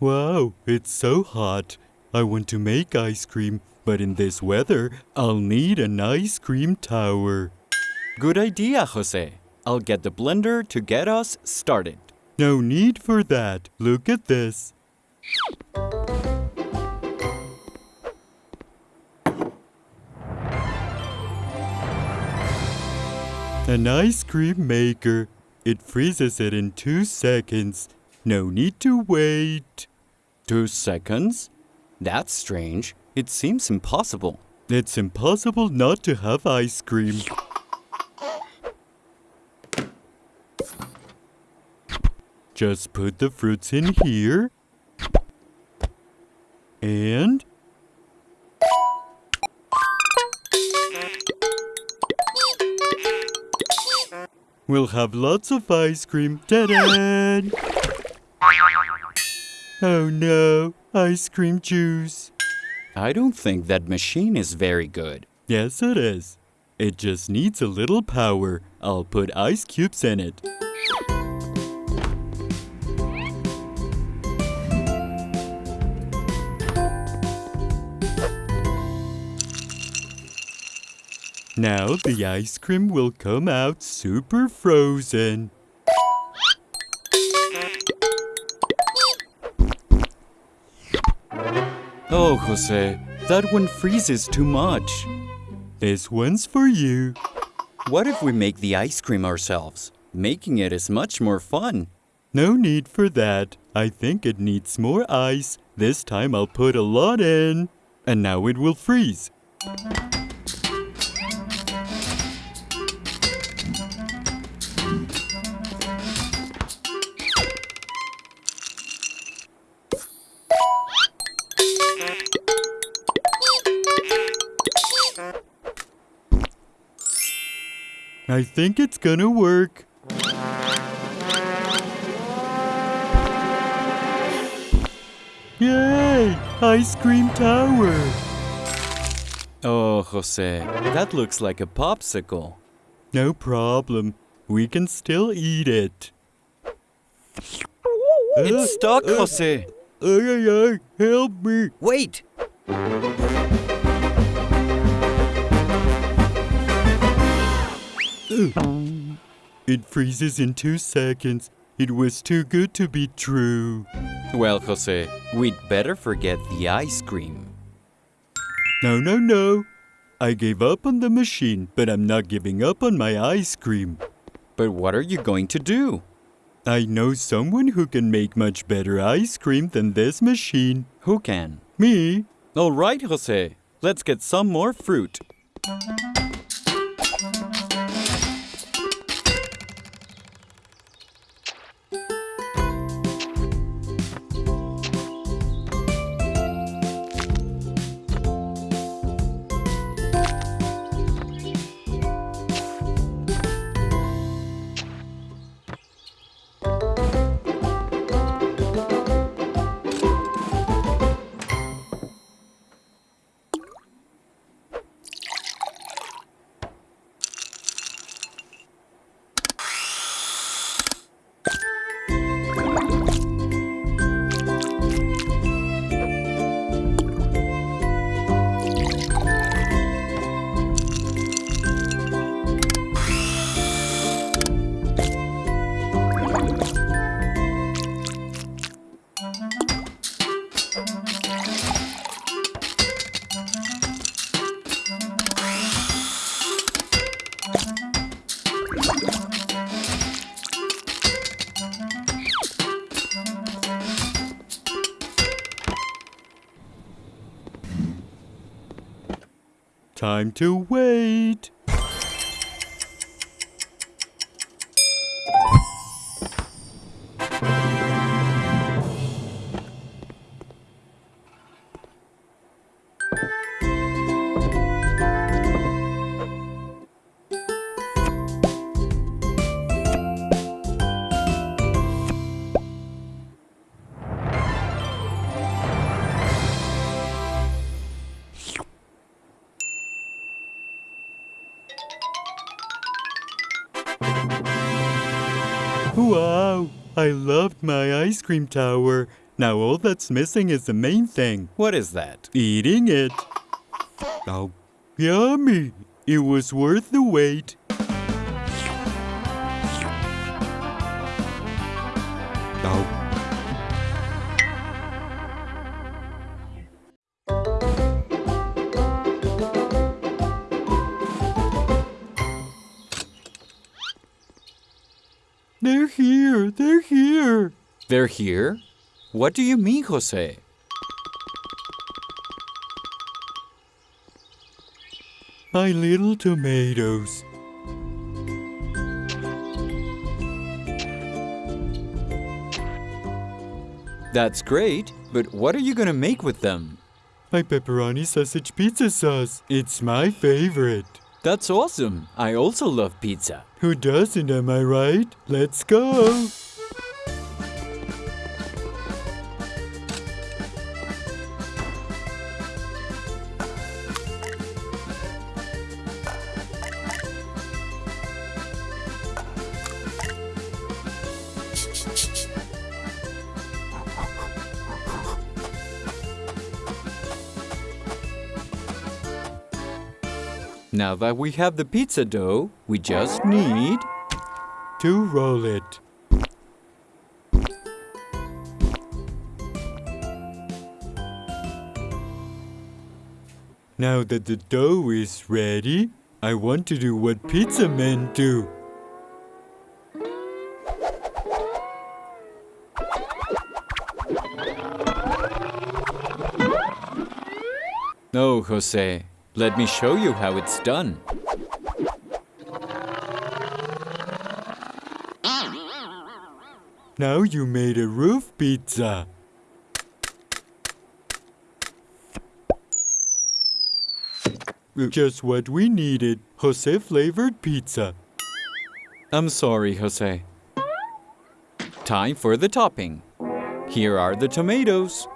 Wow, it's so hot. I want to make ice cream, but in this weather, I'll need an ice cream tower. Good idea, Jose. I'll get the blender to get us started. No need for that. Look at this. An ice cream maker. It freezes it in two seconds. No need to wait. Two seconds? That's strange. It seems impossible. It's impossible not to have ice cream. Just put the fruits in here. And we'll have lots of ice cream. Ta-da! Oh no, ice cream juice. I don't think that machine is very good. Yes, it is. It just needs a little power. I'll put ice cubes in it. Now the ice cream will come out super frozen. Oh, Jose, that one freezes too much. This one's for you. What if we make the ice cream ourselves? Making it is much more fun. No need for that. I think it needs more ice. This time I'll put a lot in. And now it will freeze. I think it's gonna work. Yay! Ice cream tower! Oh, Jose, that looks like a popsicle. No problem. We can still eat it. It's stuck, uh, uh, Jose. Ay, ay, ay, help me. Wait! It freezes in two seconds. It was too good to be true. Well, Jose, we'd better forget the ice cream. No, no, no. I gave up on the machine, but I'm not giving up on my ice cream. But what are you going to do? I know someone who can make much better ice cream than this machine. Who can? Me? All right, Jose. Let's get some more fruit. Time to wait. Ice cream tower. Now all that's missing is the main thing What is that? eating it. Oh, yummy! It was worth the wait. They're here? What do you mean, Jose? My little tomatoes. That's great, but what are you gonna make with them? My pepperoni sausage pizza sauce. It's my favorite. That's awesome. I also love pizza. Who doesn't, am I right? Let's go. Now that we have the pizza dough, we just need. To roll it. Now that the dough is ready, I want to do what pizza men do. No, Jose. Let me show you how it's done. Now you made a roof pizza. Just what we needed. Jose flavored pizza. I'm sorry, Jose. Time for the topping. Here are the tomatoes.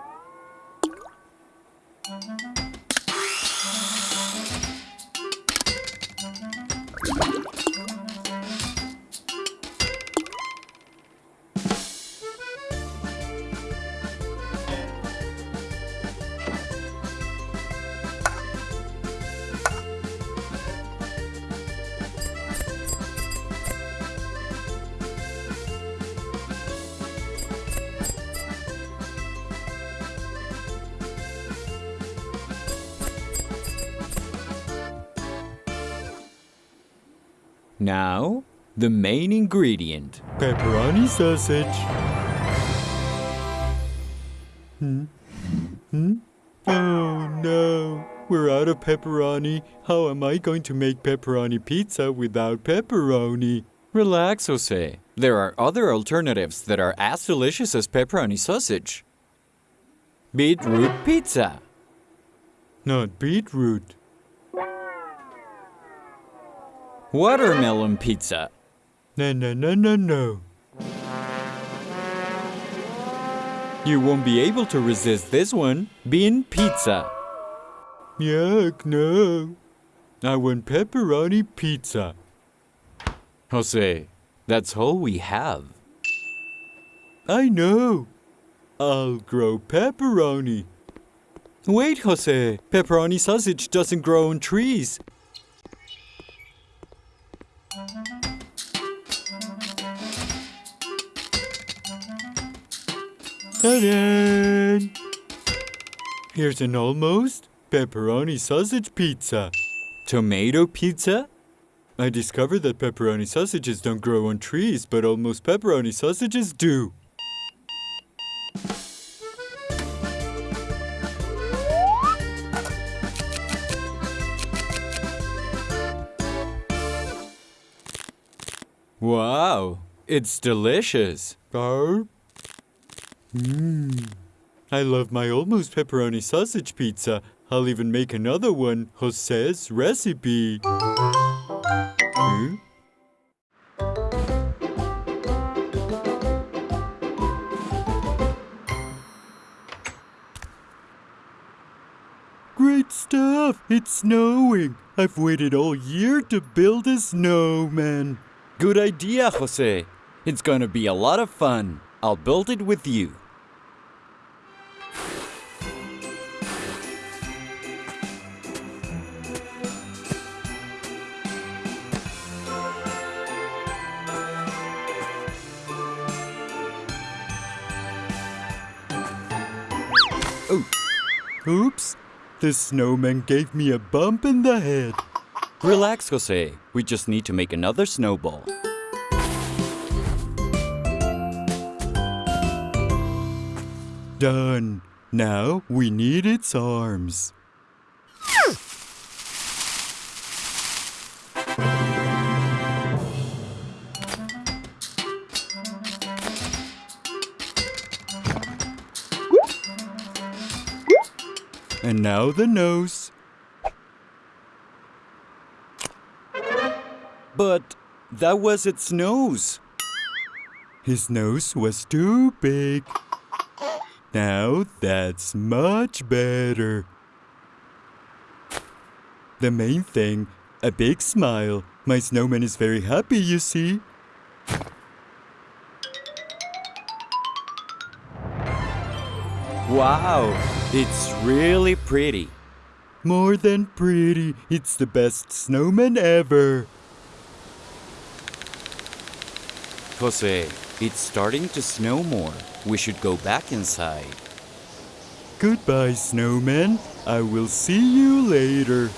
The main ingredient. Pepperoni sausage. Hmm? Hmm? Oh no. We're out of pepperoni. How am I going to make pepperoni pizza without pepperoni? Relax, Jose. There are other alternatives that are as delicious as pepperoni sausage. Beetroot pizza. Not beetroot. Watermelon pizza. No, no, no, no, no. You won't be able to resist this one. Bean pizza. Yuck, no. I want pepperoni pizza. Jose, that's all we have. I know. I'll grow pepperoni. Wait, Jose. Pepperoni sausage doesn't grow on trees. Here's an almost pepperoni sausage pizza. Tomato pizza? I discovered that pepperoni sausages don't grow on trees, but almost pepperoni sausages do. Wow, it's delicious. Mmm. I love my almost pepperoni sausage pizza. I'll even make another one, Jose's recipe. Hmm? Great stuff! It's snowing! I've waited all year to build a snowman. Good idea, Jose. It's gonna be a lot of fun. I'll build it with you. Oops. The snowman gave me a bump in the head. Relax, Jose. We just need to make another snowball. Done. Now we need its arms. And now the nose. But that was its nose. His nose was too big. Now that's much better. The main thing, a big smile. My snowman is very happy, you see. Wow, it's really pretty. More than pretty, it's the best snowman ever. Jose, it's starting to snow more. We should go back inside. Goodbye, snowman. I will see you later.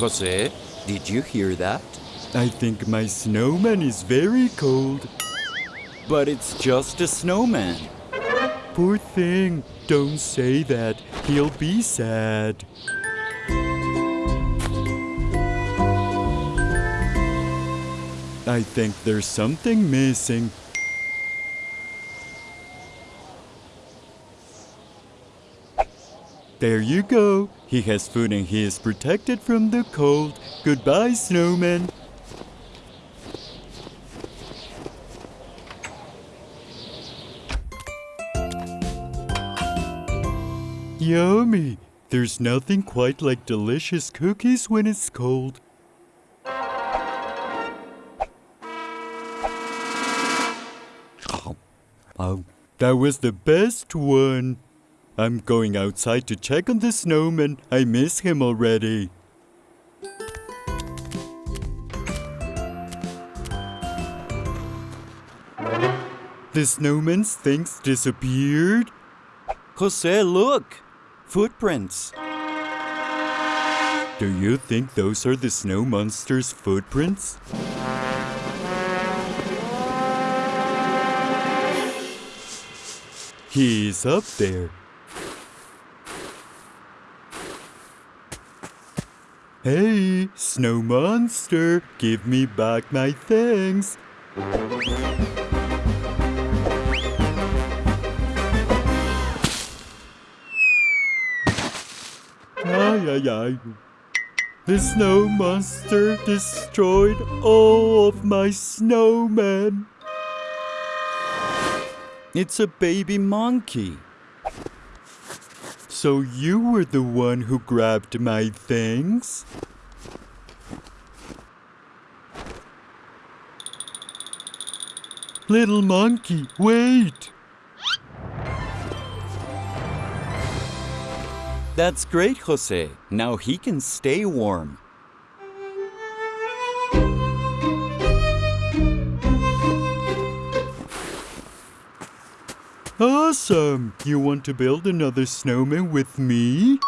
Jose, did you hear that? I think my snowman is very cold. But it's just a snowman. Poor thing. Don't say that. He'll be sad. I think there's something missing. There you go. He has food and he is protected from the cold. Goodbye, snowman. Yummy! There's nothing quite like delicious cookies when it's cold. Oh, that was the best one. I'm going outside to check on the snowman. I miss him already. The snowman's things disappeared. Jose, look! Footprints. Do you think those are the snow monster's footprints? He's up there. Hey, snow monster, give me back my things. The snow monster destroyed all of my snowmen. It's a baby monkey. So you were the one who grabbed my things? Little monkey, wait! That's great, Jose. Now he can stay warm. Awesome! You want to build another snowman with me?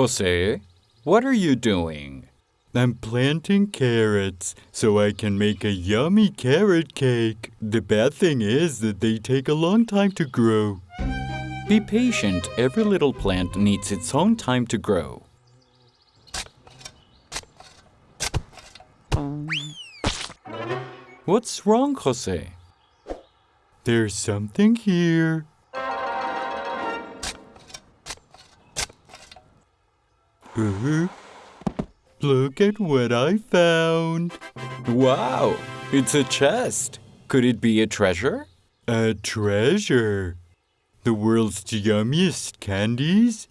Jose, what are you doing? I'm planting carrots so I can make a yummy carrot cake. The bad thing is that they take a long time to grow. Be patient. Every little plant needs its own time to grow. What's wrong, Jose? There's something here. Uh-huh. Look at what I found. Wow, it's a chest. Could it be a treasure? A treasure. The world's yummiest candies?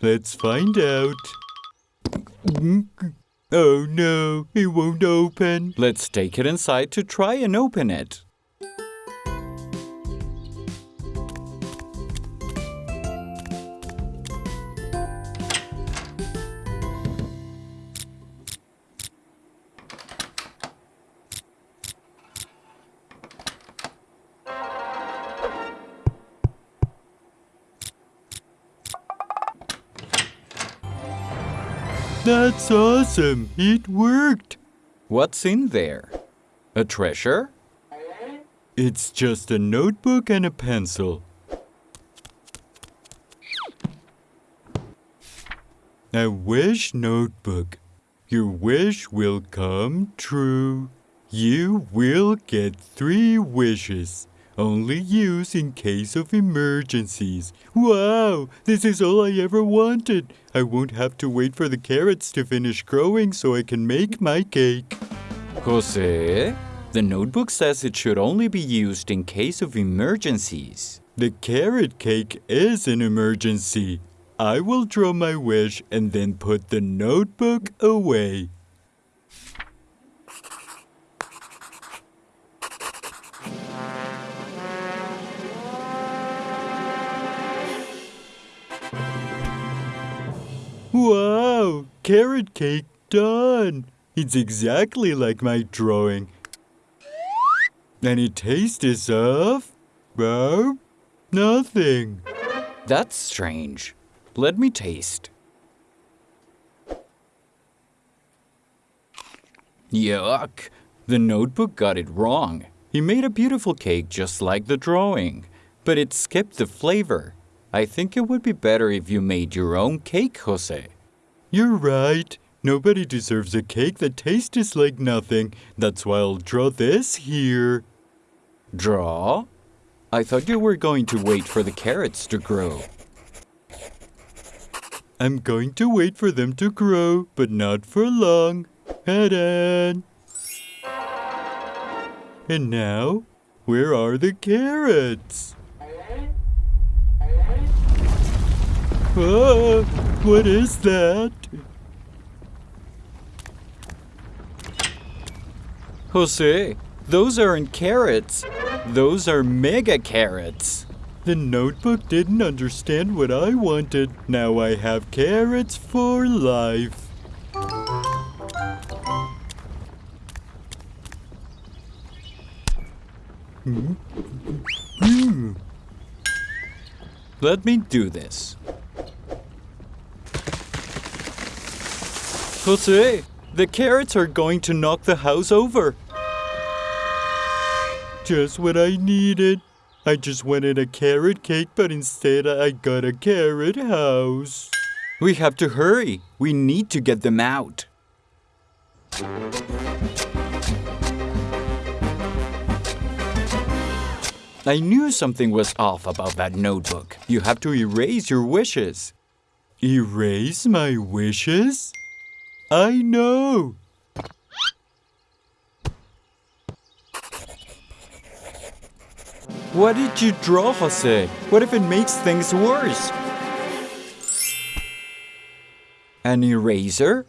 Let's find out. Oh no, it won't open. Let's take it inside to try and open it. Awesome. It worked. What's in there? A treasure? It's just a notebook and a pencil. A wish notebook. Your wish will come true. You will get three wishes. Only use in case of emergencies. Wow, this is all I ever wanted. I won't have to wait for the carrots to finish growing so I can make my cake. Jose, the notebook says it should only be used in case of emergencies. The carrot cake is an emergency. I will draw my wish and then put the notebook away. Wow, carrot cake done. It's exactly like my drawing. And it tastes of, well, nothing. That's strange. Let me taste. Yuck! The notebook got it wrong. He made a beautiful cake just like the drawing, but it skipped the flavor. I think it would be better if you made your own cake, Jose. You're right. Nobody deserves a cake that tastes like nothing. That's why I'll draw this here. Draw? I thought you were going to wait for the carrots to grow. I'm going to wait for them to grow, but not for long. Head on. And now, where are the carrots? Ah, what is that? Jose, those aren't carrots. Those are mega carrots. The notebook didn't understand what I wanted. Now I have carrots for life. Hmm? Hmm. Let me do this. Jose, the carrots are going to knock the house over. Just what I needed. I just wanted a carrot cake, but instead I got a carrot house. We have to hurry. We need to get them out. I knew something was off about that notebook. You have to erase your wishes. Erase my wishes? I know. What did you draw, Jose? What if it makes things worse? An eraser?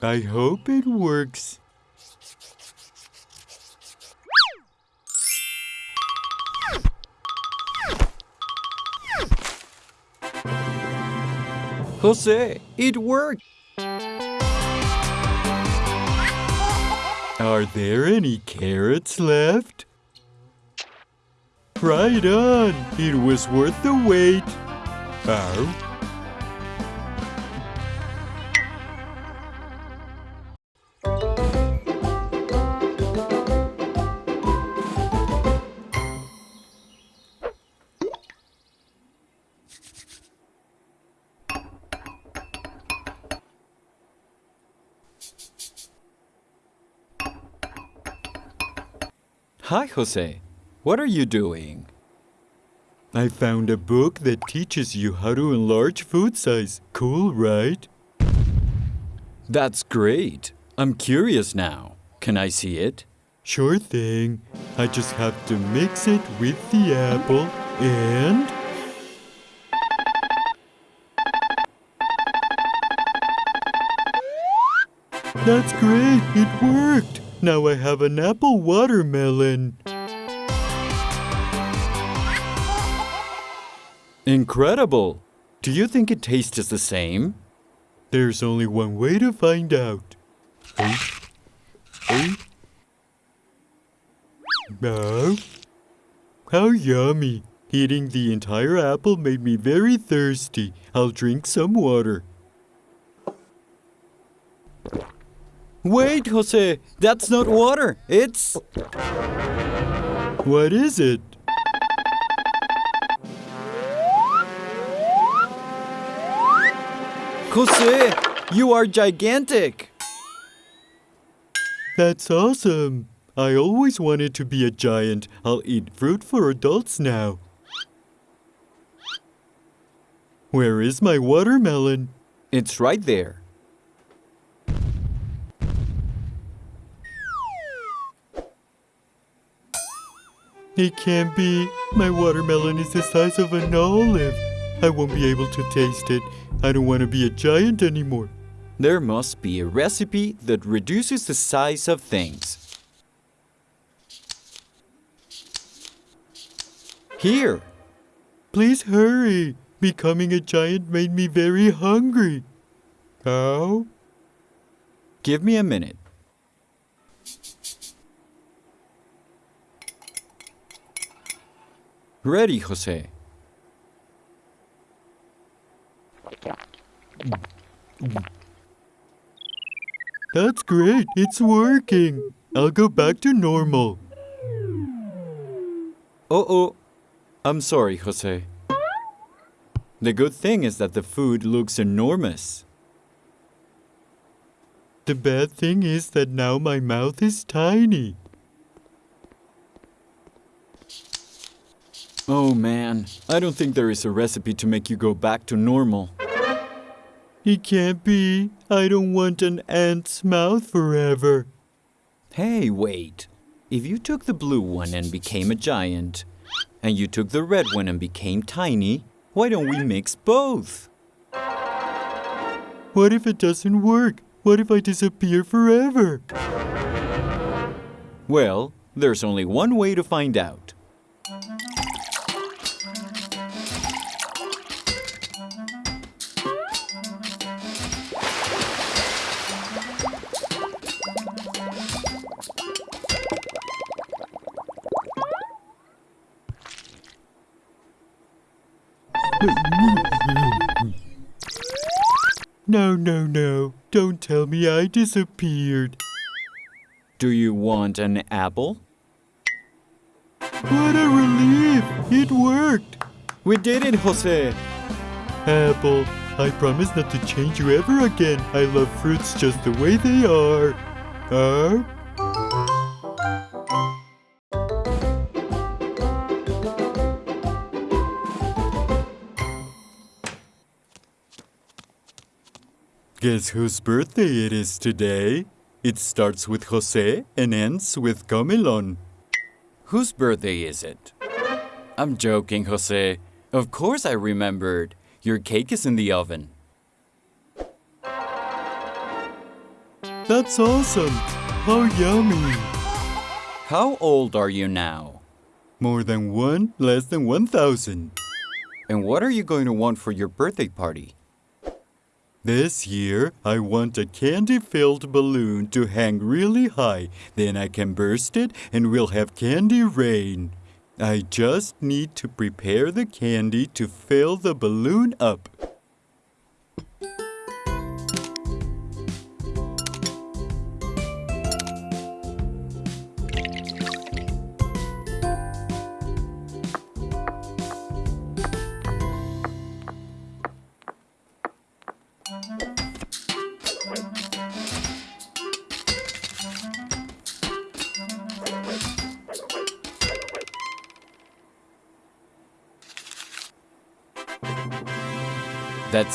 I hope it works. Jose, it worked. Are there any carrots left? Right on! It was worth the wait. Ow. Hi, Jose. What are you doing? I found a book that teaches you how to enlarge food size. Cool, right? That's great. I'm curious now. Can I see it? Sure thing. I just have to mix it with the apple and. That's great! It worked! Now I have an apple watermelon. Incredible. Do you think it tastes the same? There's only one way to find out. Hey. Hey. Now. How yummy! Eating the entire apple made me very thirsty. I'll drink some water. Wait, Jose. That's not water. It's. What is it? Jose, you are gigantic. That's awesome. I always wanted to be a giant. I'll eat fruit for adults now. Where is my watermelon? It's right there. It can't be. My watermelon is the size of an olive. I won't be able to taste it. I don't want to be a giant anymore. There must be a recipe that reduces the size of things. Here. Please hurry. Becoming a giant made me very hungry. How? Give me a minute. Ready, Jose. That's great. It's working. I'll go back to normal. Oh, oh. I'm sorry, Jose. The good thing is that the food looks enormous. The bad thing is that now my mouth is tiny. Oh man, I don't think there is a recipe to make you go back to normal. It can't be. I don't want an ant's mouth forever. Hey, wait. If you took the blue one and became a giant, and you took the red one and became tiny, why don't we mix both? What if it doesn't work? What if I disappear forever? Well, there's only one way to find out. Tell me I disappeared. Do you want an apple? What a relief! It worked! We did it, Jose! Apple, I promise not to change you ever again. I love fruits just the way they are. Are? Guess whose birthday it is today? It starts with Jose and ends with Comilon. Whose birthday is it? I'm joking, Jose. Of course I remembered. Your cake is in the oven. That's awesome! How yummy! How old are you now? More than one, less than 1,000. And what are you going to want for your birthday party? This year, I want a candy filled balloon to hang really high. Then I can burst it and we'll have candy rain. I just need to prepare the candy to fill the balloon up.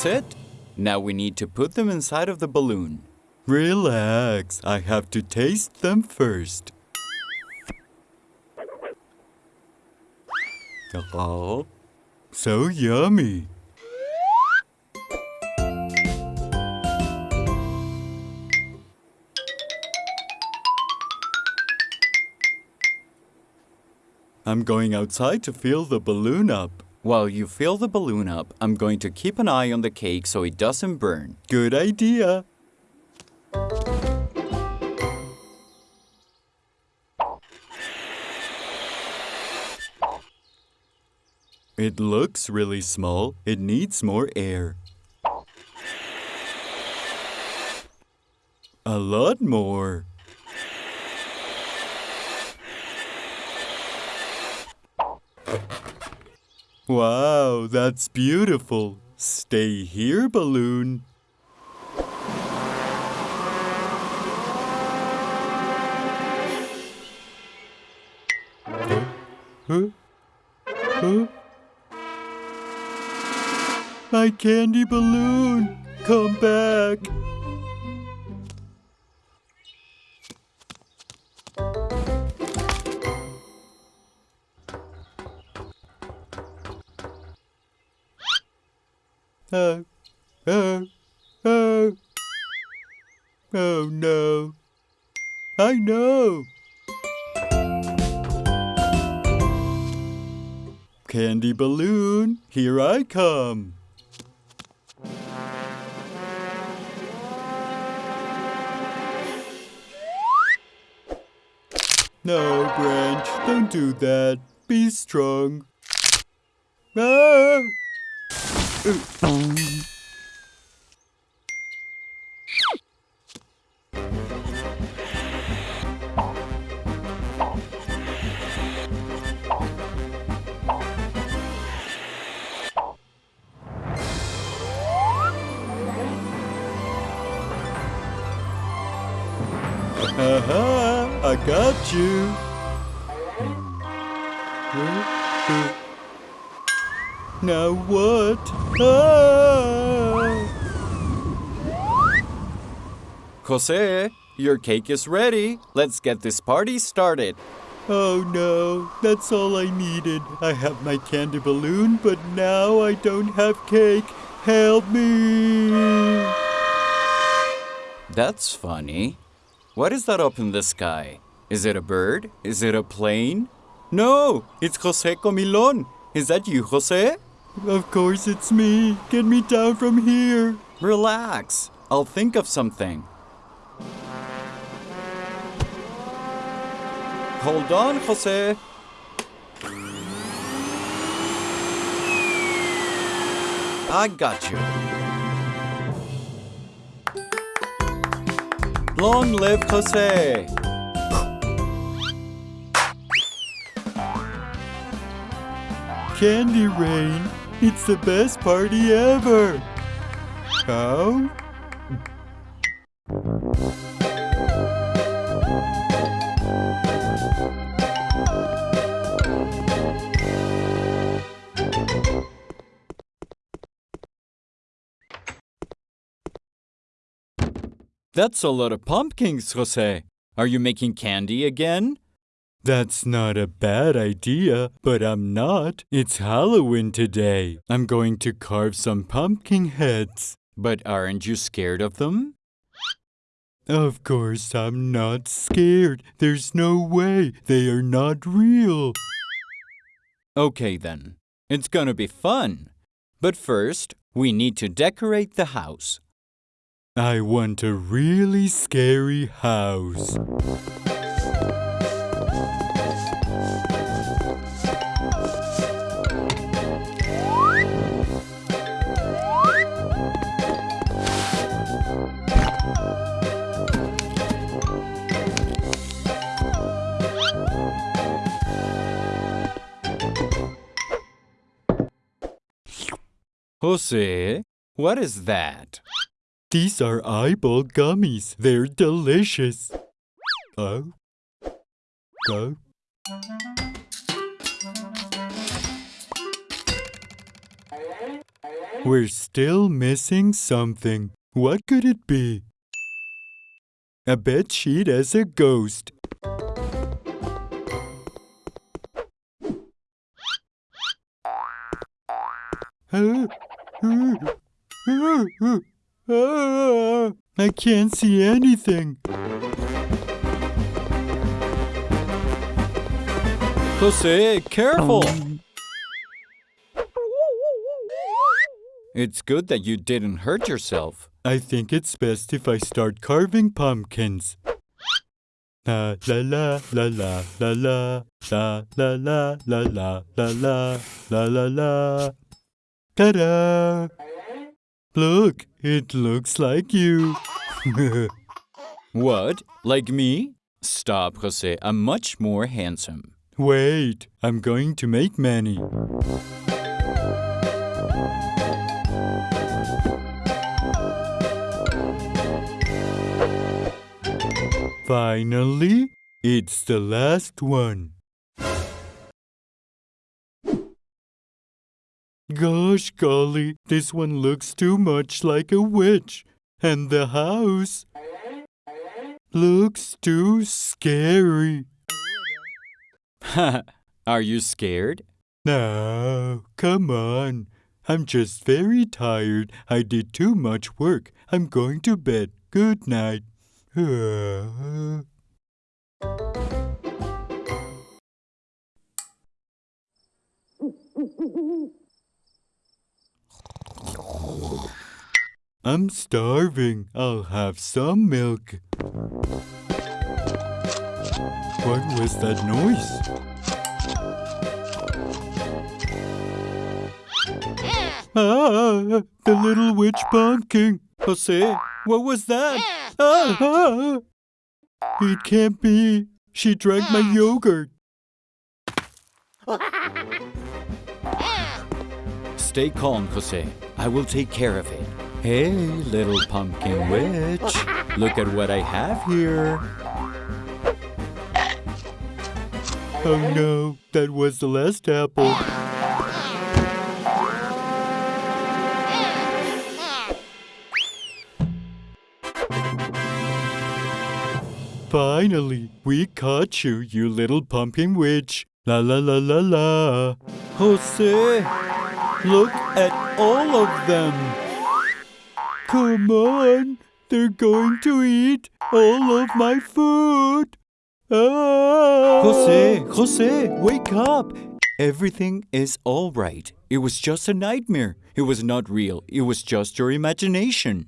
That's it. Now we need to put them inside of the balloon. Relax, I have to taste them first. Oh, so yummy. I'm going outside to fill the balloon up. While you fill the balloon up, I'm going to keep an eye on the cake so it doesn't burn. Good idea. It looks really small. It needs more air. A lot more. Wow, that's beautiful. Stay here, balloon. Huh? Huh? My candy balloon! Come back! Oh, oh, oh. Oh no. I know. Candy balloon, here I come. No, Branch, don't do that. Be strong. Ah! Aha! I got you. Jose, your cake is ready. Let's get this party started. Oh no, that's all I needed. I have my candy balloon, but now I don't have cake. Help me! That's funny. What is that up in the sky? Is it a bird? Is it a plane? No, it's Jose Comilon. Is that you, Jose? Of course it's me. Get me down from here. Relax. I'll think of something. Hold on, Jose. I got you. Long live Jose. Candy rain. It's the best party ever. How? That's a lot of pumpkins, Jose. Are you making candy again? That's not a bad idea, but I'm not. It's Halloween today. I'm going to carve some pumpkin heads. But aren't you scared of them? Of course, I'm not scared. There's no way. They are not real. Okay then. It's gonna be fun. But first, we need to decorate the house. I want a really scary house. Jose, what is that? These are eyeball gummies. They're delicious. Oh. Go. We're still missing something. What could it be? A bed sheet as a ghost. I can't see anything. Jose, careful! It's good that you didn't hurt yourself. I think it's best if I start carving pumpkins. La la la la la la la la la la la la la la la la la Ta-da! Look, it looks like you. What? Like me? Stop, Jose. I'm much more handsome. Wait, I'm going to make many. Finally, it's the last one. Gosh golly, this one looks too much like a witch. And the house looks too scary. Are you scared? No, come on. I'm just very tired. I did too much work. I'm going to bed. Good night. I'm starving. I'll have some milk. What was that noise? Ah, the little witch pumpkin. Jose, what was that? Ah. It can't be. She drank my yogurt. Stay calm, Jose. I will take care of it. Hey, little pumpkin witch. Look at what I have here. Oh no, that was the last apple. Finally, we caught you, you little pumpkin witch. La la la la la. Jose, look at all of them. Come on, they're going to eat all of my food. Ah. Jose, Jose, wake up. Everything is all right. It was just a nightmare. It was not real. It was just your imagination.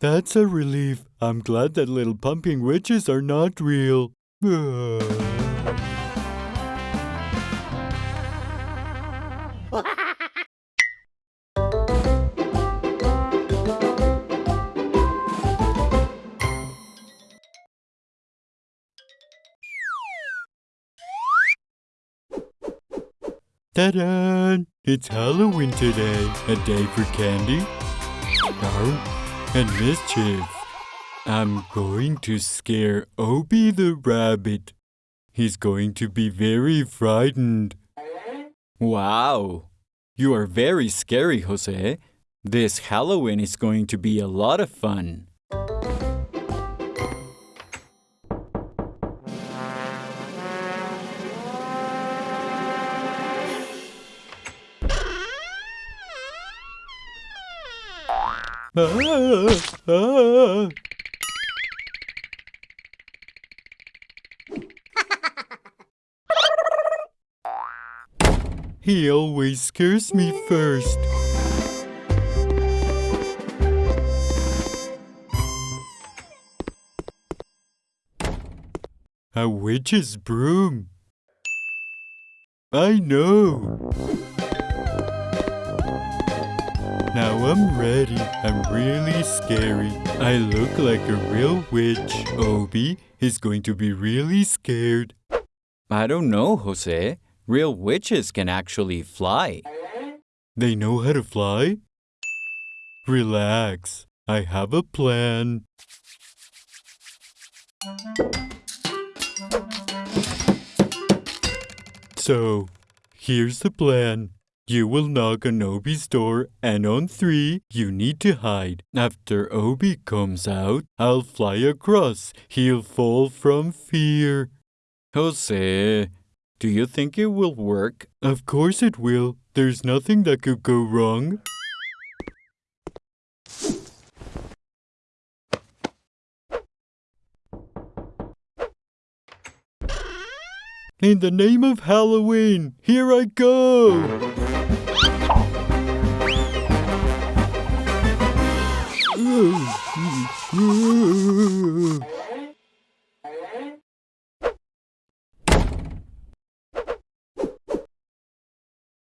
That's a relief. I'm glad that little pumpkin witches are not real. Ta-da! It's Halloween today. A day for candy oh, and mischief. I'm going to scare Obi the rabbit. He's going to be very frightened. Wow. You are very scary, Jose. This Halloween is going to be a lot of fun. He always scares me first. A witch's broom. I know. Now I'm ready. I'm really scary. I look like a real witch. Obi is going to be really scared. I don't know, Jose. Real witches can actually fly. They know how to fly? Relax. I have a plan. So, here's the plan. You will knock on Obi's door, and on three, you need to hide. After Obi comes out, I'll fly across. He'll fall from fear. Jose, do you think it will work? Of course it will. There's nothing that could go wrong. In the name of Halloween, here I go!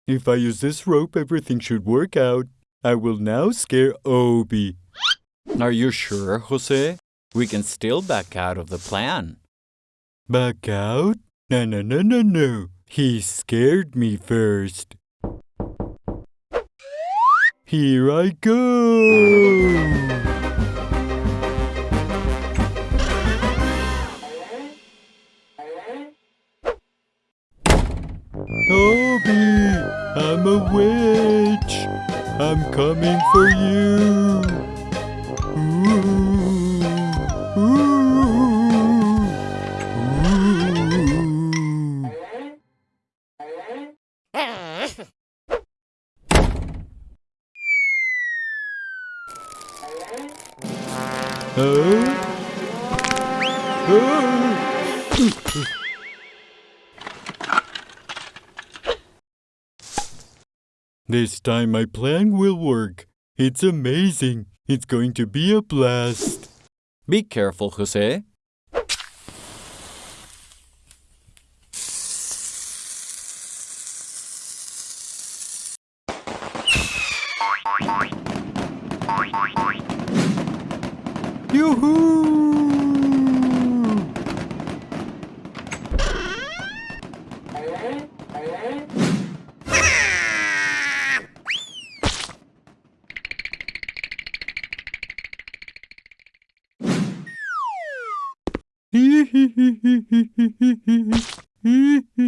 If I use this rope, everything should work out. I will now scare Obi. Are you sure, Jose? We can still back out of the plan. Back out? No, no, no, no, no. He scared me first. Here I go! Obi, I'm a witch. I'm coming for you. Time my plan will work. It's amazing. It's going to be a blast. Be careful, Jose.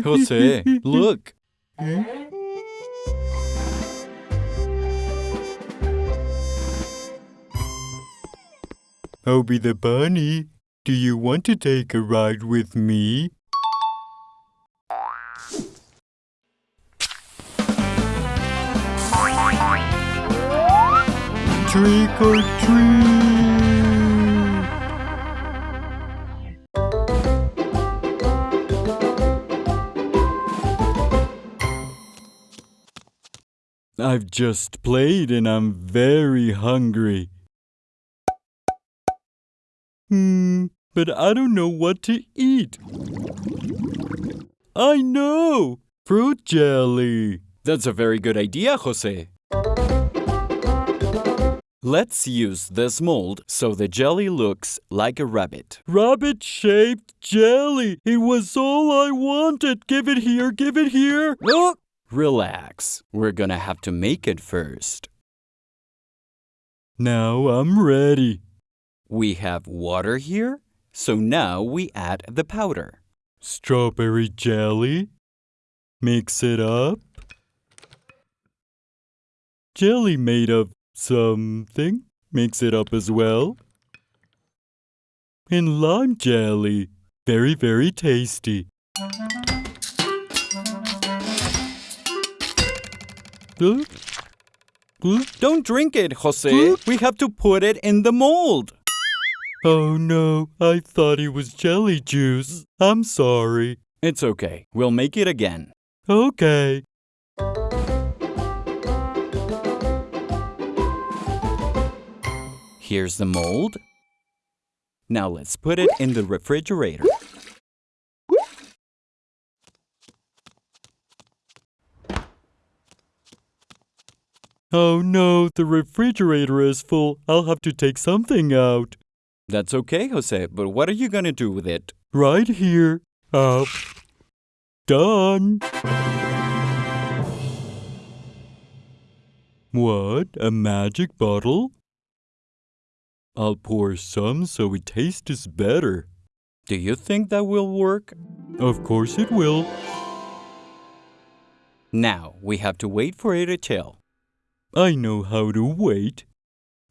Jose, look. Obi the bunny, do you want to take a ride with me? Trick or treat! I've just played and I'm very hungry. Hmm, but I don't know what to eat. I know! Fruit jelly! That's a very good idea, Jose. Let's use this mold so the jelly looks like a rabbit. Rabbit shaped jelly! It was all I wanted! Give it here, give it here! Oh, relax. We're gonna have to make it first. Now I'm ready. We have water here, so now we add the powder. Strawberry jelly. Mix it up. Jelly made of something. Mix it up as well. And lime jelly. Very, very tasty. Don't drink it, Jose. We have to put it in the mold. Oh no, I thought it was jelly juice. I'm sorry. It's okay. We'll make it again. Okay. Here's the mold. Now let's put it in the refrigerator. Oh no, the refrigerator is full. I'll have to take something out. That's okay, Jose, but what are you gonna do with it? Right here. Up. Done. What? A magic bottle? I'll pour some so it tastes better. Do you think that will work? Of course it will. Now we have to wait for it to chill. I know how to wait.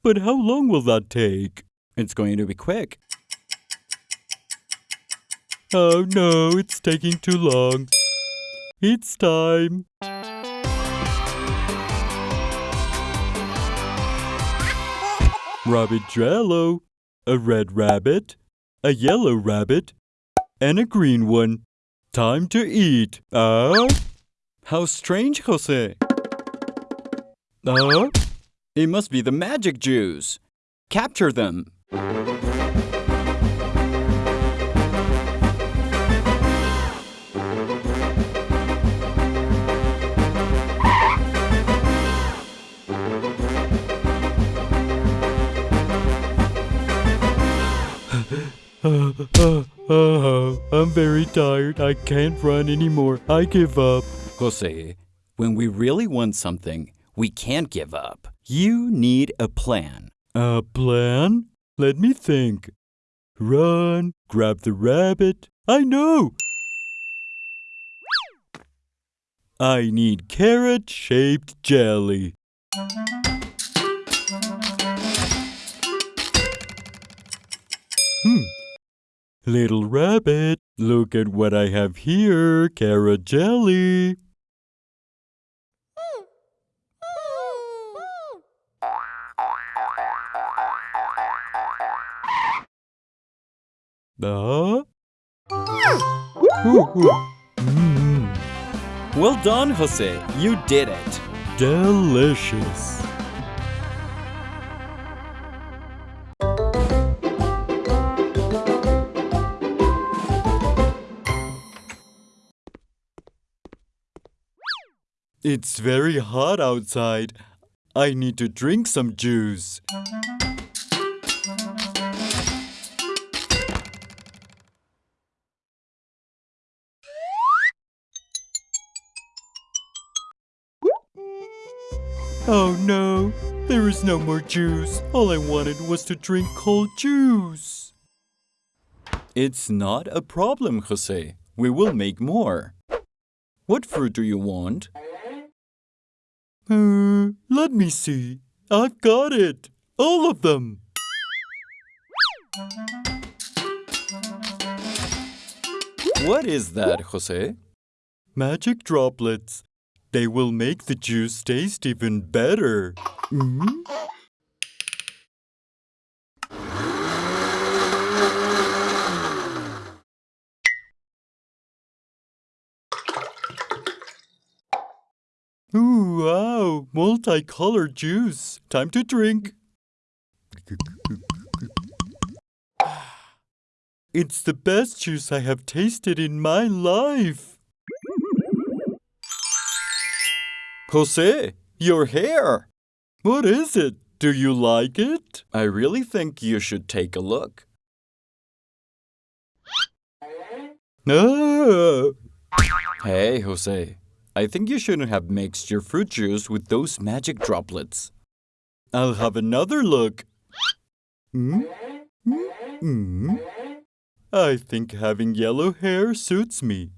But how long will that take? It's going to be quick. Oh no, it's taking too long. It's time. Rabbit Jello, a red rabbit, a yellow rabbit, and a green one. Time to eat. Ah? How strange, Jose. Ah? It must be the magic Jews. Capture them. Ah, ah, ah, I'm very tired. I can't run anymore. I give up. Jose, when we really want something, we can't give up. You need a plan. A plan? Let me think. Run, grab the rabbit. I know! I need carrot shaped jelly. Hmm. Little rabbit, look at what I have here carrot jelly. Ooh. Mm, Well done, Jose. You did it. delicious. It's very hot outside. I need to drink some juice. Oh no, there is no more juice. All I wanted was to drink cold juice. It's not a problem, Jose. We will make more. What fruit do you want? Uh, let me see. I've got it. All of them. What is that, Jose? Magic droplets. They will make the juice taste even better. Mm? Ooh, wow, multicolored juice. Time to drink. It's the best juice I have tasted in my life. Jose, your hair! What is it? Do you like it? I really think you should take a look. Ah, Hey, Jose. I think you shouldn't have mixed your fruit juice with those magic droplets. I'll have another look. Hmm? Hmm? I think having yellow hair suits me.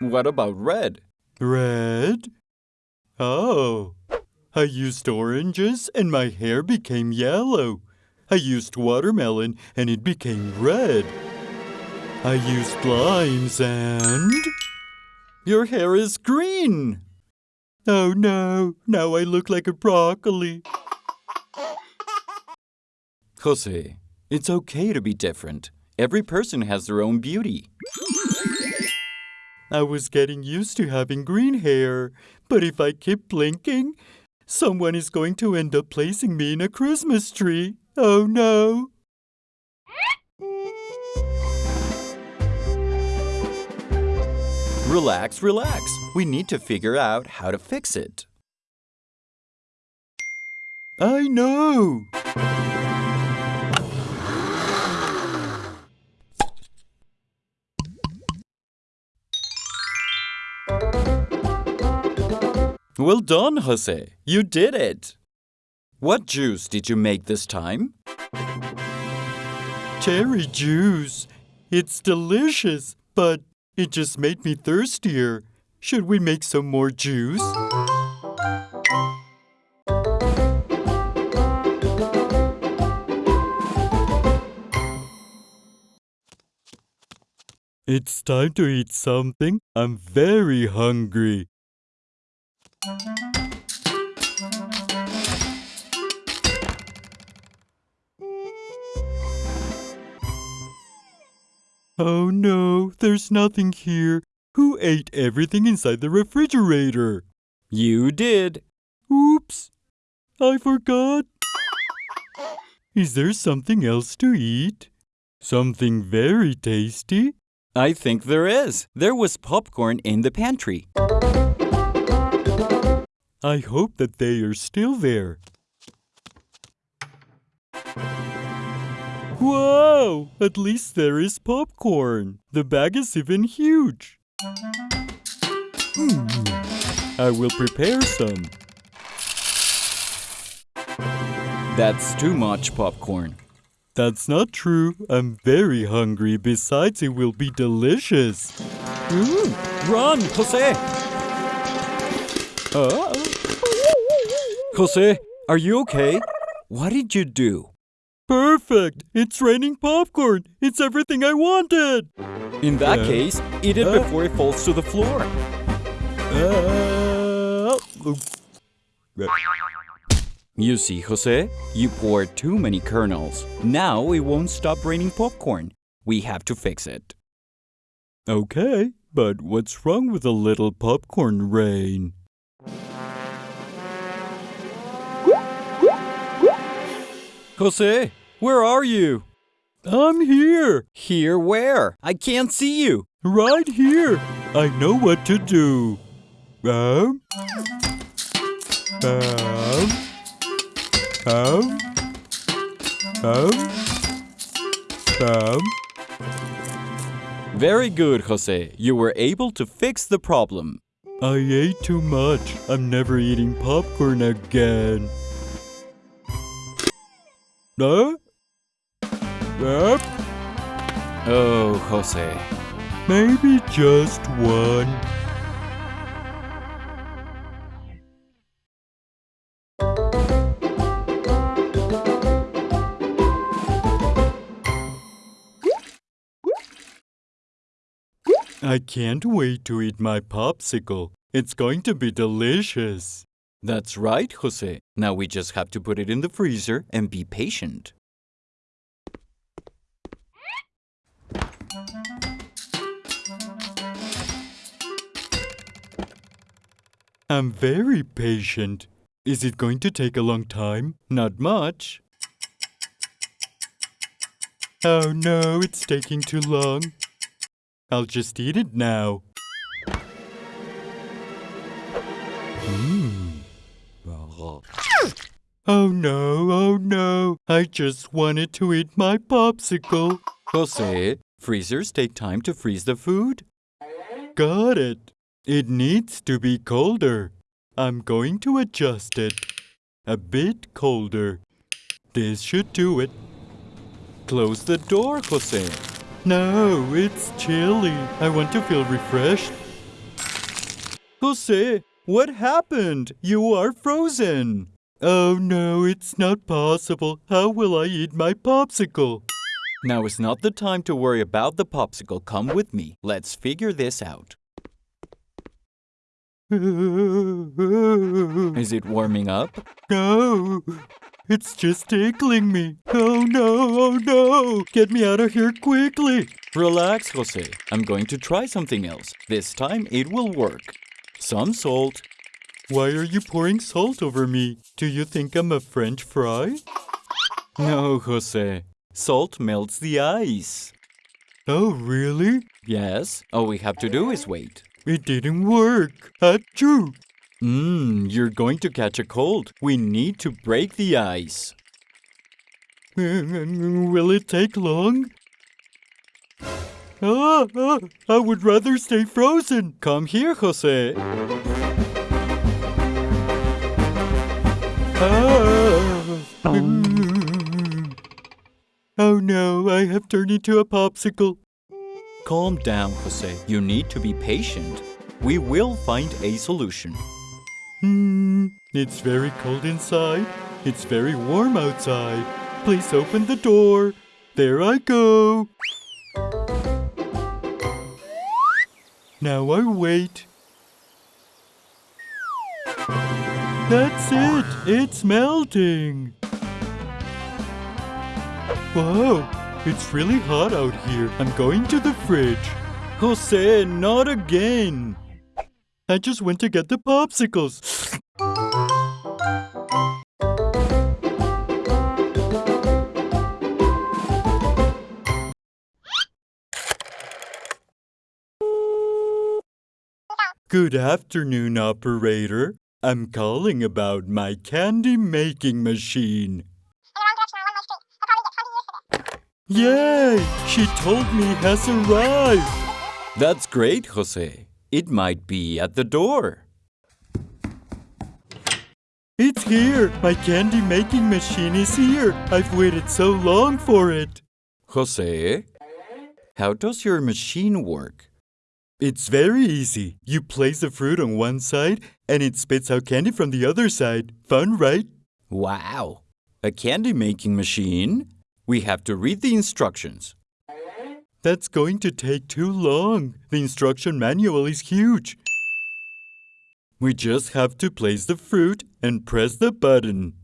What about red? Red? Oh, I used oranges and my hair became yellow. I used watermelon and it became red. I used limes and... Your hair is green! Oh no, now I look like a broccoli. Jose, it's okay to be different. Every person has their own beauty. I was getting used to having green hair, but if I keep blinking, someone is going to end up placing me in a Christmas tree. Oh no! Relax, relax. We need to figure out how to fix it. I know! Well done, Jose. You did it. What juice did you make this time? Cherry juice. It's delicious, but It just made me thirstier. Should we make some more juice? It's time to eat something. I'm very hungry. Oh no, there's nothing here. Who ate everything inside the refrigerator? You did. Oops, I forgot. Is there something else to eat? Something very tasty? I think there is. There was popcorn in the pantry. I hope that they are still there. Whoa! At least there is popcorn. The bag is even huge. Hmm. I will prepare some. That's too much popcorn. That's not true. I'm very hungry. Besides, it will be delicious. Run, Jose! Uh, Jose, are you okay? What did you do? Perfect! It's raining popcorn. It's everything I wanted. In that Uh, case, eat it uh. before it falls to the floor. Uh, You see, Jose, you poured too many kernels. Now it won't stop raining popcorn. We have to fix it. okay, but what's wrong with a little popcorn rain? Jose, where are you? I'm here, Here where? I can't see you. right here. I know what to do. Um, um, um, um, um. Very good, Jose. You were able to fix the problem. I ate too much. I'm never eating popcorn again. Huh? Yep, Oh, Jose. maybe just one. I can't wait to eat my popsicle. It's going to be delicious. That's right, Jose. Now we just have to put it in the freezer and be patient. I'm very patient. Is it going to take a long time? Not much. Oh no, it's taking too long. I'll just eat it now. Oh no, oh no. I just wanted to eat my popsicle. Jose, freezers take time to freeze the food. Got it. It needs to be colder. I'm going to adjust it. A bit colder. This should do it. Close the door, Jose. No, it's chilly. I want to feel refreshed. Jose, what happened? You are frozen. Oh no, it's not possible. How will I eat my popsicle? Now is not the time to worry about the popsicle. Come with me. Let's figure this out. Is it warming up? No, it's just tickling me. Oh no, oh no. Get me out of here quickly. Relax, Jose. I'm going to try something else. This time it will work. Some salt. Why are you pouring salt over me? Do you think I'm a French fry? No, Jose. Salt melts the ice. Oh, really? Yes, all we have to do is wait. It didn't work. Achoo! Mmm, you're going to catch a cold. We need to break the ice. Will it take long? Ah, ah, I would rather stay frozen. Come here, Jose. Ah. Mm. Oh no, I have turned into a popsicle. Calm down, Jose. You need to be patient. We will find a solution. Hmm, it's very cold inside. It's very warm outside. Please open the door. There I go. Now I wait. That's it. It's melting. Whoa, it's really hot out here. I'm going to the fridge. Jose, not again. I just went to get the popsicles. Good afternoon, operator. I'm calling about my candy making machine. Yay! She told me has arrived. That's great, Jose. It might be at the door. It's here. My candy making machine is here. I've waited so long for it. Jose, how does your machine work? It's very easy. You place the fruit on one side and it spits out candy from the other side. Fun, right? Wow! A candy making machine? We have to read the instructions. That's going to take too long. The instruction manual is huge. We just have to place the fruit and press the button.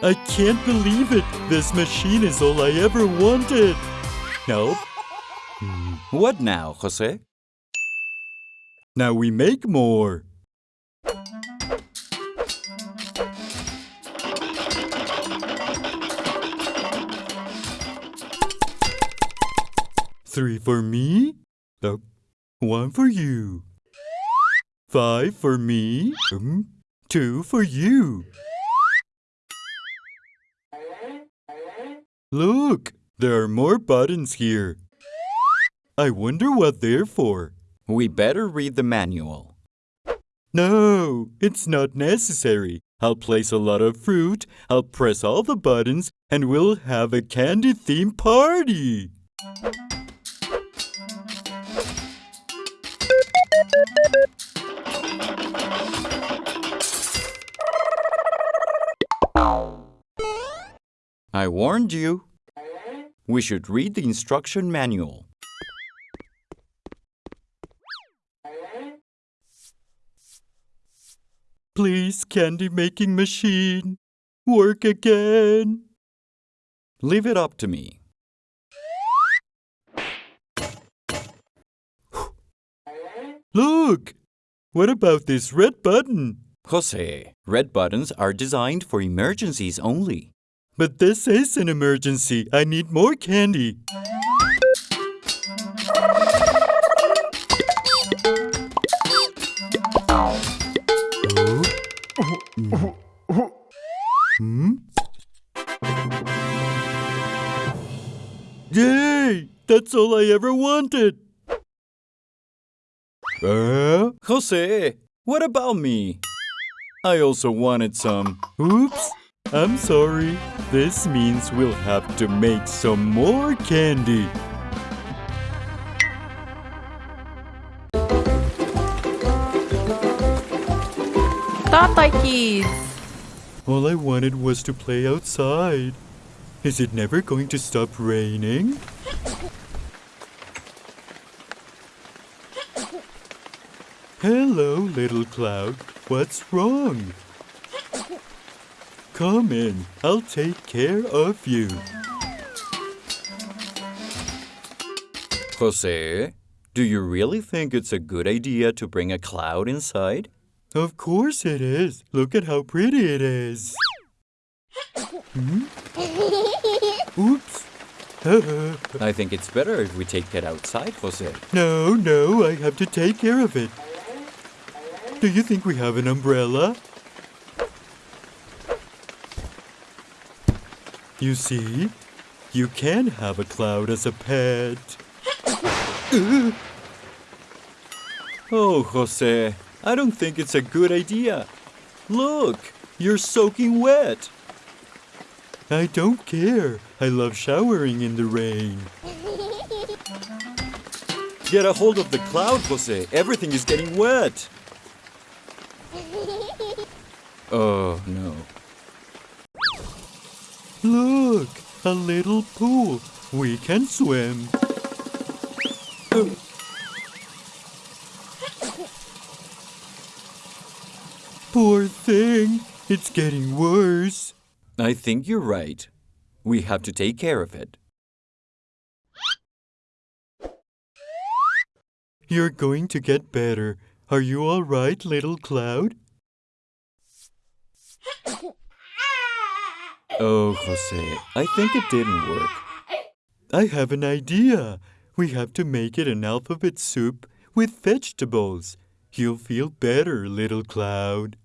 I can't believe it. This machine is all I ever wanted. Nope. Hmm. What now, Jose? Now we make more. Three for me. Oh, one for you. Five for me. Two for you. Look, there are more buttons here. I wonder what they're for. We better read the manual. No, it's not necessary. I'll place a lot of fruit, I'll press all the buttons, and we'll have a candy theme party. I warned you. We should read the instruction manual. Please, candy making machine, work again. Leave it up to me. Look! What about this red button? Jose, red buttons are designed for emergencies only. But this is an emergency. I need more candy. Hmm? Yay! That's all I ever wanted. Uh, Jose, what about me? I also wanted some. oops. I'm sorry. This means we'll have to make some more candy. Tatay Kids! All I wanted was to play outside. Is it never going to stop raining? Hello, little cloud. What's wrong? Come in. I'll take care of you. Jose, do you really think it's a good idea to bring a cloud inside? Of course it is. Look at how pretty it is. Hmm? Oops. I think it's better if we take it outside, Jose. no, no, I have to take care of it. Do you think we have an umbrella? You see, you can have a cloud as a pet. Oh, Jose, I don't think it's a good idea. Look, you're soaking wet. I don't care. I love showering in the rain. Get a hold of the cloud, Jose. Everything is getting wet. Oh, no. Look, a little pool. We can swim. Poor thing. It's getting worse. I think you're right. We have to take care of it. You're going to get better. Are you all right, little cloud? Oh, Jose, I think it didn't work. I have an idea. We have to make it an alphabet soup with vegetables. You'll feel better, little cloud.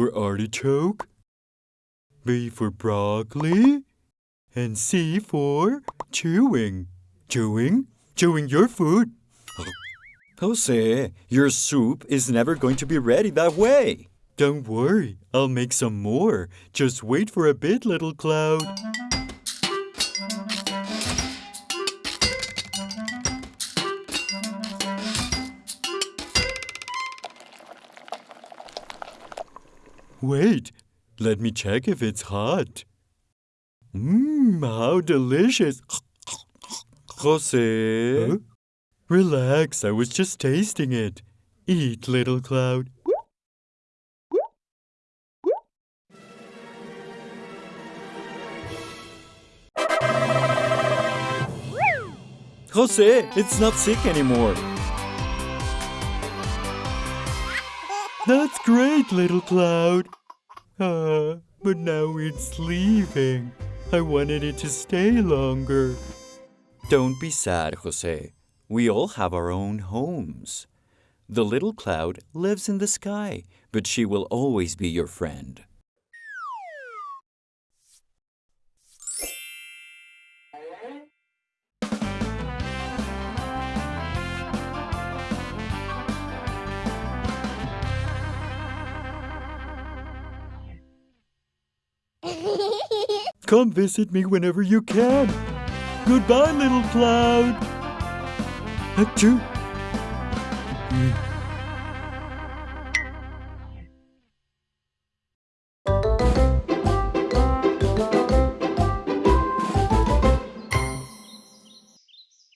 For artichoke, B for broccoli, and C for chewing. Chewing? Chewing your food. Jose, your soup is never going to be ready that way. Don't worry, I'll make some more. Just wait for a bit, little cloud. Wait, let me check if it's hot. Mmm, how delicious. Jose. Huh? Relax, I was just tasting it. Eat, little cloud. Jose, it's not sick anymore. That's great, little cloud. Ah, but now it's leaving. I wanted it to stay longer. Don't be sad, Jose. We all have our own homes. The little cloud lives in the sky, but she will always be your friend. Come visit me whenever you can. Goodbye, little cloud. Achoo.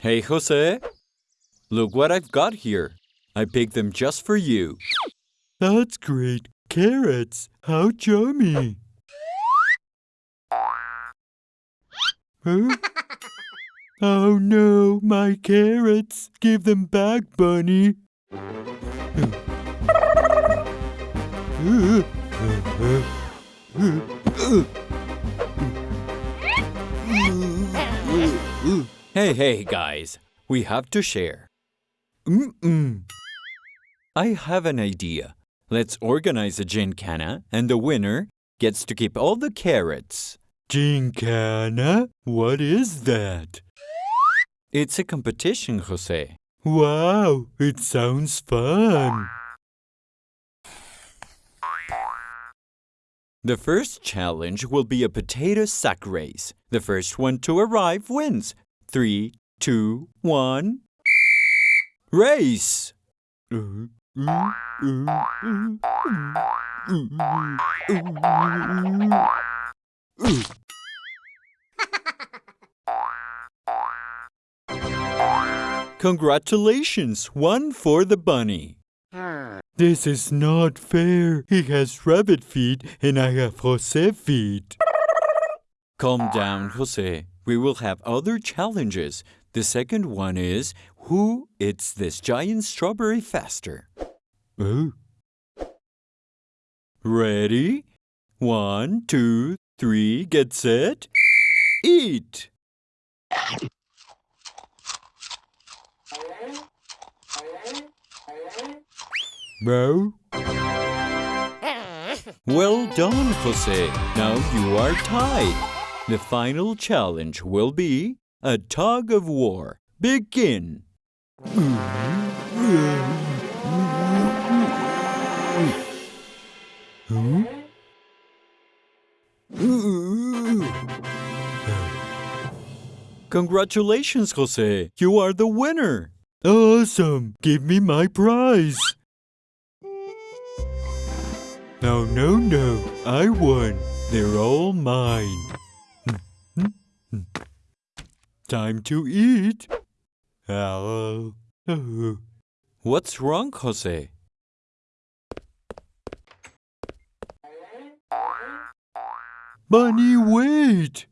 Hey, Jose. Look what I've got here. I picked them just for you. That's great. Carrots. How chummy. Huh? Oh no, my carrots. Give them back, Bunny. Hey, hey, guys. We have to share. Mm-mm. I have an idea. Let's organize a gincana, and the winner gets to keep all the carrots. Gincana? What is that? It's a competition, Jose. Wow, it sounds fun. The first challenge will be a potato sack race. The first one to arrive wins. Three, two, one. Race! Congratulations, one for the bunny. This is not fair. He has rabbit feet and I have Jose feet. Calm down, Jose. We will have other challenges. The second one is who eats this giant strawberry faster? Ready? One, two, three, get set, eat. Bro? Well done, Jose. Now you are tied. The final challenge will be a tug of war. Begin. Congratulations, Jose. You are the winner. Awesome! Give me my prize! No, no, no. I won. They're all mine. Time to eat. Hello. What's wrong, Jose? Bunny, wait!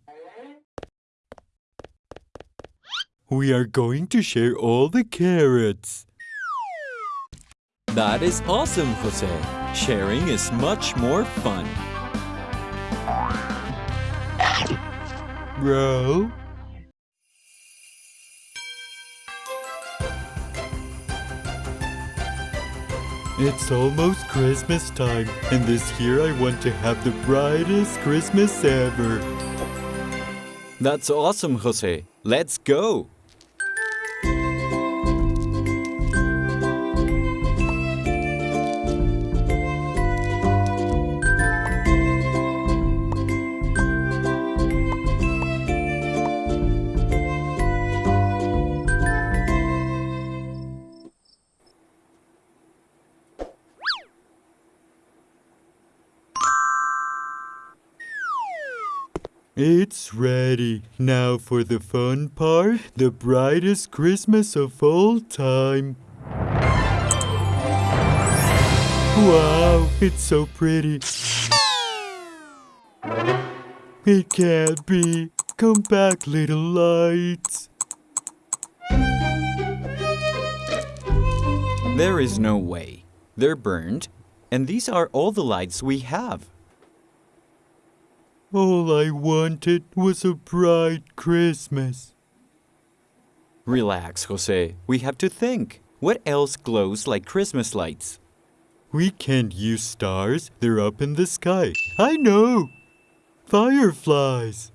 We are going to share all the carrots. That is awesome, Jose. Sharing is much more fun. Bro? It's almost Christmas time, and this year I want to have the brightest Christmas ever. That's awesome, Jose. Let's go. It's ready. Now for the fun part, the brightest Christmas of all time. Wow, it's so pretty. It can't be. Come back, little lights. There is no way. They're burned, and these are all the lights we have. All I wanted was a bright Christmas. Relax, Jose. We have to think. What else glows like Christmas lights? We can't use stars. They're up in the sky. I know. Fireflies.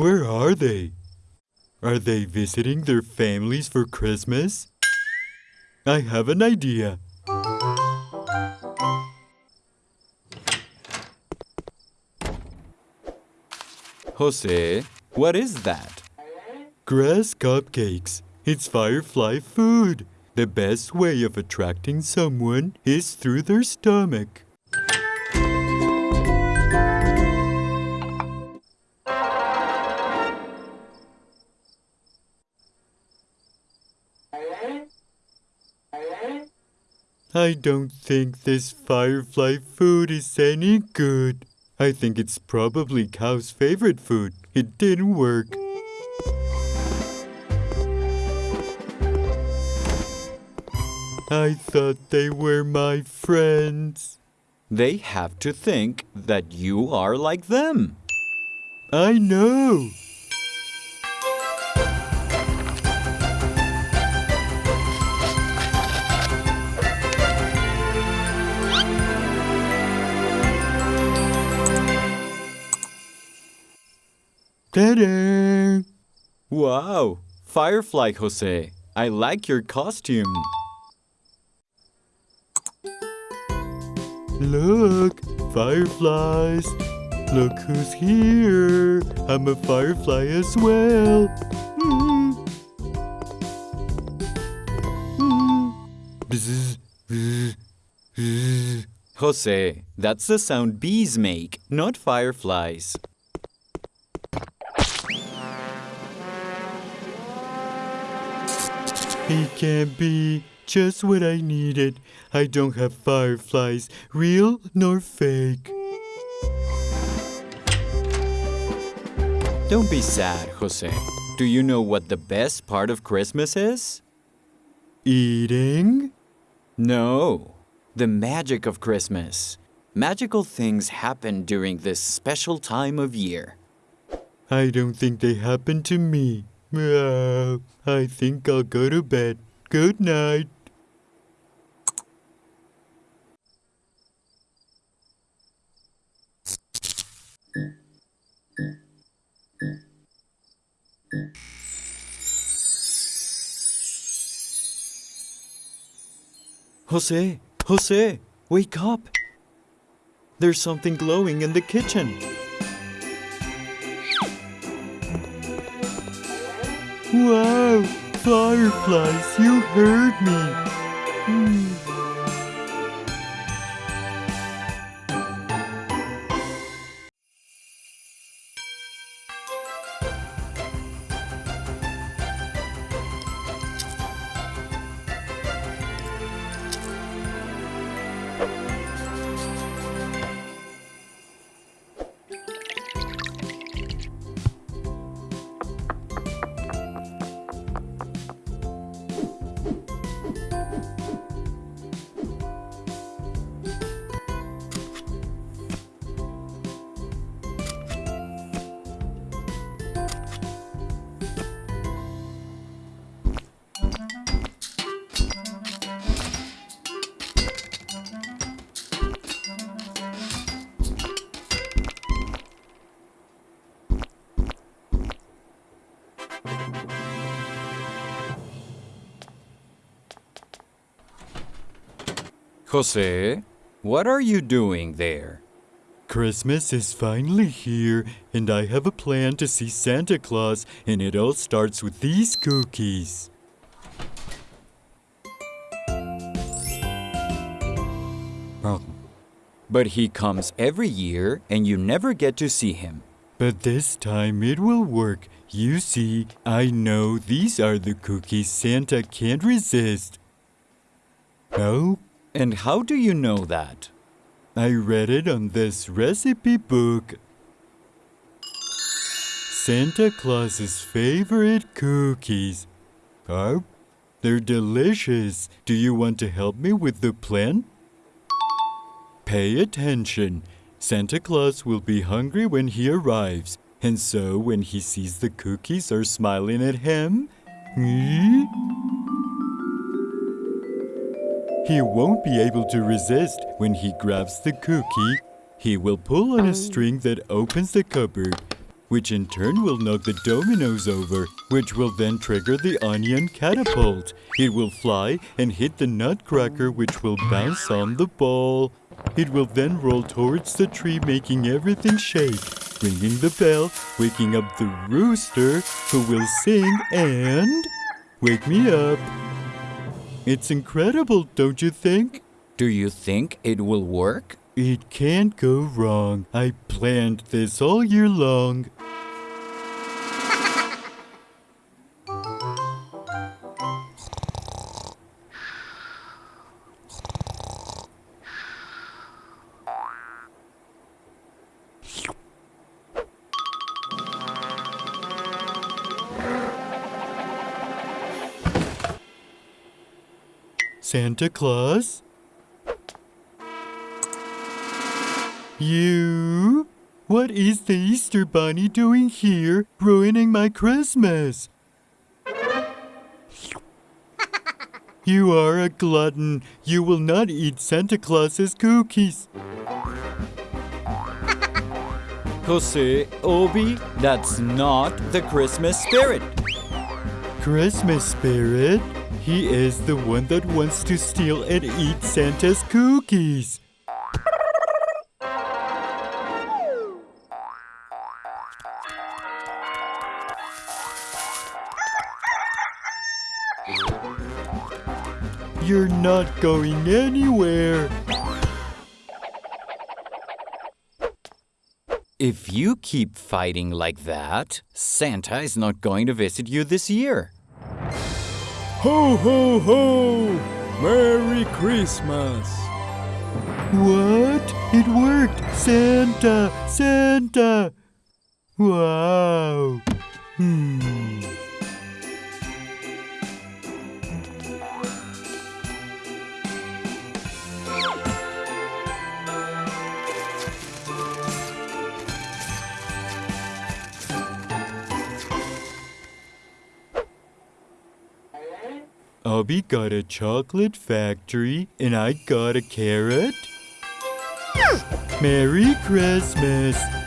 Where are they? Are they visiting their families for Christmas? I have an idea. Jose, what is that? Grass cupcakes. It's firefly food. The best way of attracting someone is through their stomach. I don't think this firefly food is any good. I think it's probably cow's favorite food. It didn't work. I thought they were my friends. They have to think that you are like them. I know. Ta-da! Wow, Firefly Jose. I like your costume. Look, fireflies. Look who's here. I'm a firefly as well. Jose, that's the sound bees make, not fireflies. He can't be. just what I needed. I don't have fireflies, real nor fake. Don't be sad, Jose. Do you know what the best part of Christmas is? Eating? No, the magic of Christmas. Magical things happen during this special time of year. I don't think they happen to me. I think I'll go to bed. Good night. Jose, Jose, wake up. There's something glowing in the kitchen. Wow! Fireflies, you heard me. Hmm. Jose, what are you doing there? Christmas is finally here, and I have a plan to see Santa Claus, and it all starts with these cookies. But he comes every year and you never get to see him. But this time it will work. You see, I know these are the cookies Santa can't resist. Oh, And how do you know that? I read it on this recipe book. Santa Claus's favorite cookies. Oh, they're delicious. Do you want to help me with the plan? Pay attention. Santa Claus will be hungry when he arrives, and so when he sees the cookies are smiling at him, hmm, he won't be able to resist when he grabs the cookie. He will pull on a string that opens the cupboard, which in turn will knock the dominoes over, which will then trigger the onion catapult. It will fly and hit the nutcracker, which will bounce on the ball. It will then roll towards the tree, making everything shake, ringing the bell, waking up the rooster, who will sing and wake me up. It's incredible, don't you think? Do you think it will work? It can't go wrong. I planned this all year long. Santa Claus? You? What is the Easter Bunny doing here, ruining my Christmas? You are a glutton. You will not eat Santa Claus's cookies. Jose, Obi, that's not the Christmas spirit. Christmas spirit? He is the one that wants to steal and eat Santa's cookies. You're not going anywhere. If you keep fighting like that, Santa is not going to visit you this year. Ho, ho, ho! Merry Christmas. What? It worked! Santa! Santa! Wow! Hmm. Uh, Obi got a chocolate factory and I got a carrot. Merry Christmas!